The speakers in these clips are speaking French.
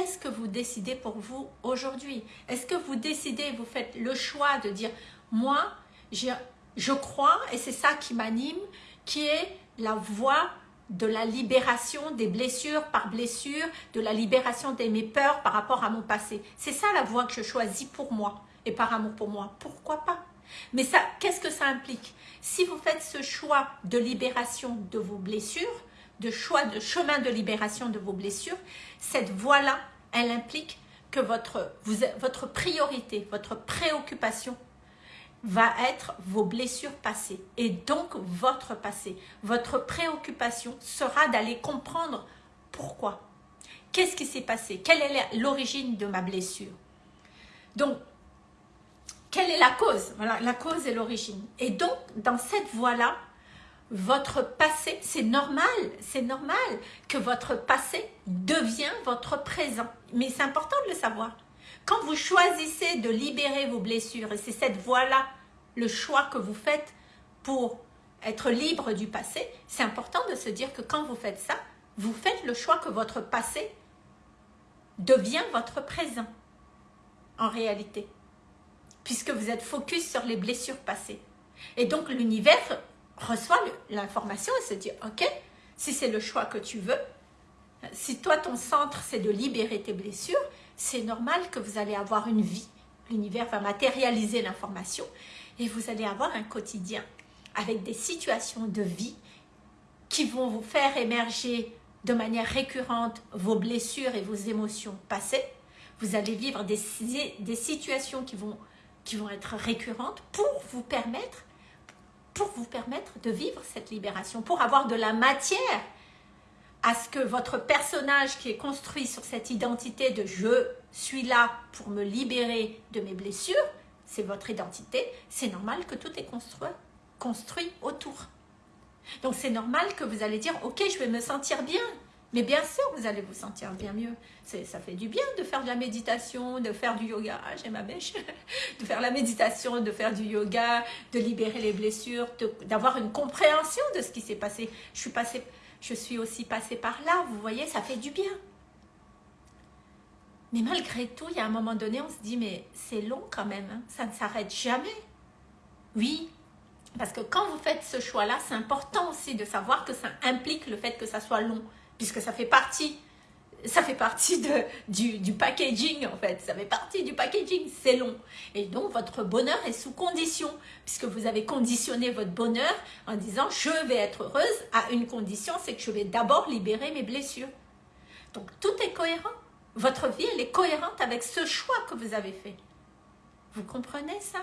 qu'est-ce que vous décidez pour vous aujourd'hui? Est-ce que vous décidez, vous faites le choix de dire, moi, je crois, et c'est ça qui m'anime, qui est la voie de la libération des blessures par blessure, de la libération de mes peurs par rapport à mon passé. C'est ça la voie que je choisis pour moi et par amour pour moi. Pourquoi pas? Mais ça, qu'est-ce que ça implique? Si vous faites ce choix de libération de vos blessures, de choix de chemin de libération de vos blessures, cette voie-là, elle implique que votre, priorité, votre préoccupation va être vos blessures passées et donc votre passé. Votre préoccupation sera d'aller comprendre pourquoi. Qu'est-ce qui s'est passé? Quelle est l'origine de ma blessure? Donc, quelle est la cause? Voilà, la cause et l'origine. Et donc, dans cette voie-là, votre passé, c'est normal, c'est normal que votre passé devient votre présent. Mais c'est important de le savoir. Quand vous choisissez de libérer vos blessures, et c'est cette voie-là, le choix que vous faites pour être libre du passé, c'est important de se dire que quand vous faites ça, vous faites le choix que votre passé devient votre présent, en réalité, puisque vous êtes focus sur les blessures passées. Et donc l'univers reçoit l'information et se dit, ok, si c'est le choix que tu veux, si toi ton centre c'est de libérer tes blessures, c'est normal que vous allez avoir une vie. L'univers va matérialiser l'information et vous allez avoir un quotidien avec des situations de vie qui vont vous faire émerger de manière récurrente vos blessures et vos émotions passées. Vous allez vivre des, des situations qui vont, qui vont être récurrentes pour vous permettre pour vous permettre de vivre cette libération, pour avoir de la matière à ce que votre personnage qui est construit sur cette identité de « je suis là pour me libérer de mes blessures », c'est votre identité, c'est normal que tout est construit, construit autour. Donc c'est normal que vous allez dire « ok, je vais me sentir bien », mais bien sûr, vous allez vous sentir bien mieux. Ça fait du bien de faire de la méditation, de faire du yoga. Ah, j'ai ma mèche. De faire la méditation, de faire du yoga, de libérer les blessures, d'avoir une compréhension de ce qui s'est passé. Je suis, passée, je suis aussi passée par là, vous voyez, ça fait du bien. Mais malgré tout, il y a un moment donné, on se dit, mais c'est long quand même, hein. ça ne s'arrête jamais. Oui, parce que quand vous faites ce choix-là, c'est important aussi de savoir que ça implique le fait que ça soit long puisque ça fait partie ça fait partie de, du, packaging en fait, ça fait partie du packaging, c'est long. Et donc votre bonheur est sous condition, puisque vous avez conditionné votre bonheur en disant je vais être heureuse à une condition, c'est que je vais d'abord libérer mes blessures. Donc tout est cohérent, votre vie elle est cohérente avec ce choix que vous avez fait. Vous comprenez ça?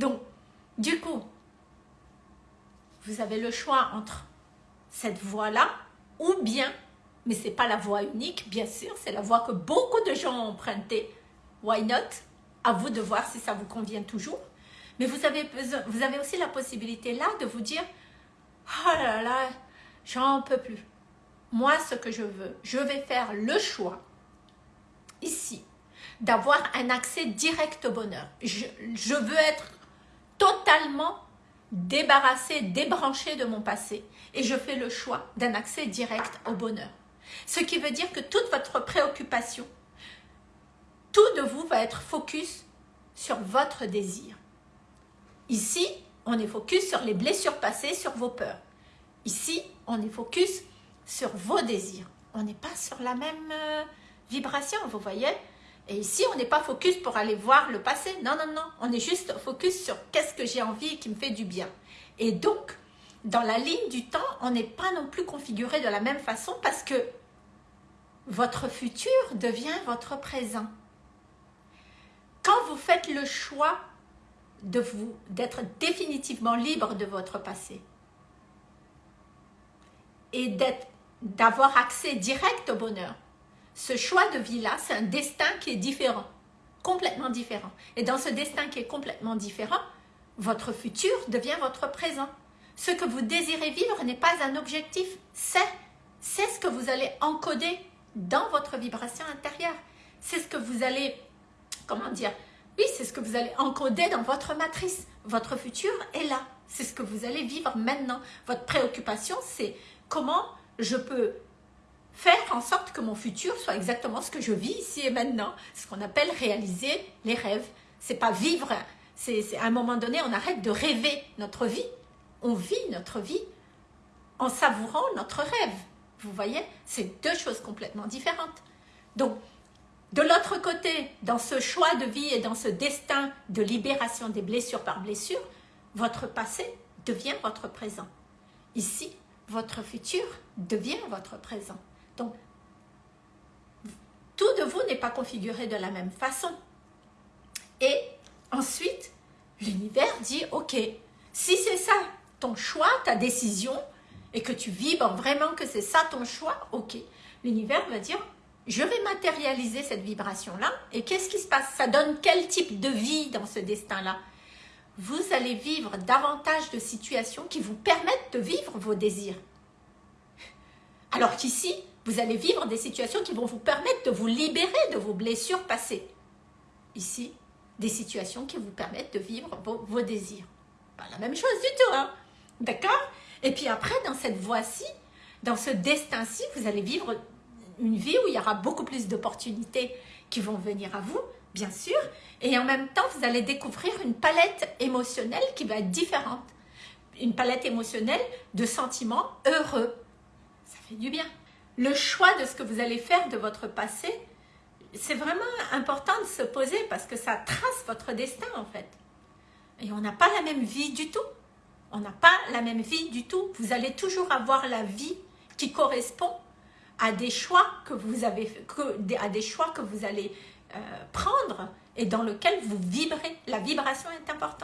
Donc du coup, vous avez le choix entre cette voie-là ou bien, mais ce n'est pas la voie unique, bien sûr, c'est la voie que beaucoup de gens ont empruntée. Why not? À vous de voir si ça vous convient toujours. Mais vous avez, besoin, vous avez aussi la possibilité là de vous dire « Oh là là, j'en peux plus. Moi, ce que je veux, je vais faire le choix, ici, d'avoir un accès direct au bonheur. Je, je veux être totalement débarrassé, débranché de mon passé et je fais le choix d'un accès direct au bonheur. Ce qui veut dire que toute votre préoccupation, tout de vous va être focus sur votre désir. Ici, on est focus sur les blessures passées, sur vos peurs. Ici, on est focus sur vos désirs. On n'est pas sur la même euh, vibration, vous voyez? Et ici, on n'est pas focus pour aller voir le passé. Non, non, non. On est juste focus sur qu'est-ce que j'ai envie qui me fait du bien. Et donc, dans la ligne du temps, on n'est pas non plus configuré de la même façon parce que votre futur devient votre présent. Quand vous faites le choix de vous d'être définitivement libre de votre passé et d'avoir accès direct au bonheur, ce choix de vie-là, c'est un destin qui est différent, complètement différent. Et dans ce destin qui est complètement différent, votre futur devient votre présent. Ce que vous désirez vivre n'est pas un objectif, c'est ce que vous allez encoder dans votre vibration intérieure. C'est ce que vous allez, comment dire, oui, c'est ce que vous allez encoder dans votre matrice. Votre futur est là. C'est ce que vous allez vivre maintenant. Votre préoccupation, c'est comment je peux faire en sorte que mon futur soit exactement ce que je vis ici et maintenant. Ce qu'on appelle réaliser les rêves. C'est pas vivre, c'est à un moment donné, on arrête de rêver notre vie. On vit notre vie en savourant notre rêve. Vous voyez? C'est deux choses complètement différentes. Donc, de l'autre côté, dans ce choix de vie et dans ce destin de libération des blessures par blessure, votre passé devient votre présent. Ici, votre futur devient votre présent. Tout de vous n'est pas configuré de la même façon. Et ensuite, l'univers dit, ok, si c'est ça ton choix, ta décision, et que tu vibres vraiment que c'est ça ton choix, ok. L'univers va dire, je vais matérialiser cette vibration-là, et qu'est-ce qui se passe? Ça donne quel type de vie dans ce destin-là? Vous allez vivre davantage de situations qui vous permettent de vivre vos désirs. Alors qu'ici, vous allez vivre des situations qui vont vous permettre de vous libérer de vos blessures passées. Ici, des situations qui vous permettent de vivre vos, désirs. Pas la même chose du tout, hein D'accord? Et puis après, dans cette voie-ci, dans ce destin-ci, vous allez vivre une vie où il y aura beaucoup plus d'opportunités qui vont venir à vous, bien sûr, et en même temps, vous allez découvrir une palette émotionnelle qui va être différente. Une palette émotionnelle de sentiments heureux. Ça fait du bien. Le choix de ce que vous allez faire de votre passé, c'est vraiment important de se poser parce que ça trace votre destin en fait. Et on n'a pas la même vie du tout. On n'a pas la même vie du tout. Vous allez toujours avoir la vie qui correspond à des choix que vous avez, à des choix que vous allez euh, prendre et dans lequel vous vibrez. La vibration est importante.